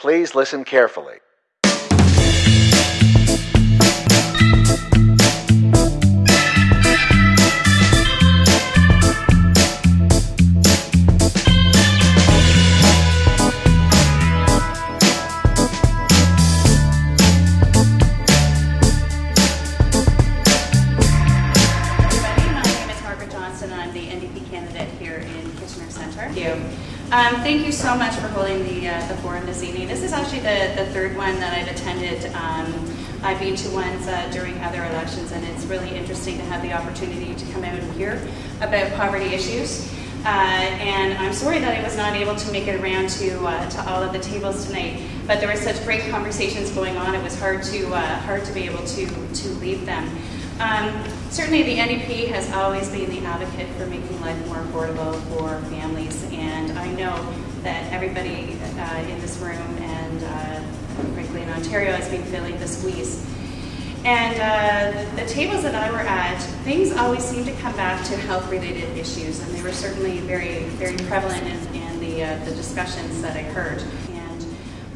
Please listen carefully. everybody. My name is Margaret Johnson. I'm the NDP candidate here in Kitchener Centre. Thank you. Um, thank you so much for holding the, uh, the forum this evening. This is actually the, the third one that I've attended. Um, I've been to ones uh, during other elections, and it's really interesting to have the opportunity to come out and hear about poverty issues. Uh, and I'm sorry that I was not able to make it around to, uh, to all of the tables tonight, but there were such great conversations going on. It was hard to, uh, hard to be able to, to leave them. Um, certainly, the NDP has always been the advocate for making life more affordable for families, and I know that everybody uh, in this room and uh, frankly in Ontario has been feeling the squeeze. And uh, the, tables that I were at, things always seem to come back to health-related issues, and they were certainly very, very prevalent in, in the, uh, the discussions that I heard. And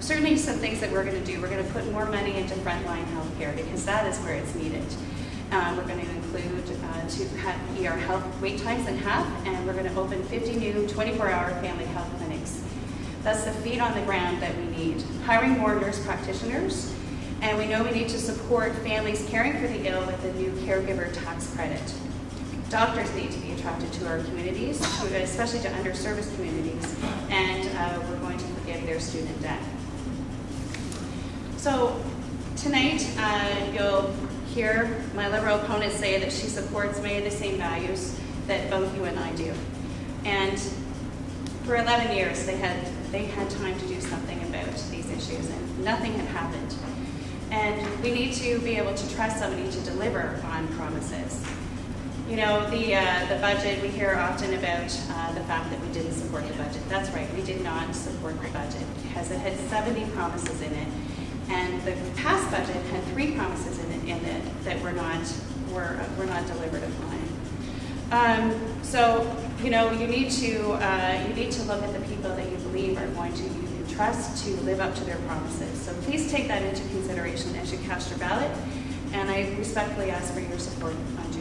certainly some things that we're going to do. We're going to put more money into frontline healthcare because that is where it's needed. Uh, we're going to include uh, to cut ER health wait times in half, and we're going to open 50 new 24-hour family health clinics. That's the feet on the ground that we need. Hiring more nurse practitioners, and we know we need to support families caring for the ill with the new caregiver tax credit. Doctors need to be attracted to our communities, especially to underserviced communities, and uh, we're going to forgive their student debt. So tonight, uh, you'll hear my Liberal opponent say that she supports many of the same values that both you and I do. And for 11 years, they had, they had time to do something about these issues, and nothing had happened. And we need to be able to trust somebody to deliver on promises. You know, the, uh, the budget, we hear often about uh, the fact that we didn't support the budget. That's right, we did not support the budget because it had 70 promises in it. And the past budget had three promises in it, in it that were not, were, were not delivered upon. Um, so, you know, you need to, uh, you need to look at the people that you believe are going to, trust to live up to their promises. So please take that into consideration as you cast your ballot. And I respectfully ask for your support on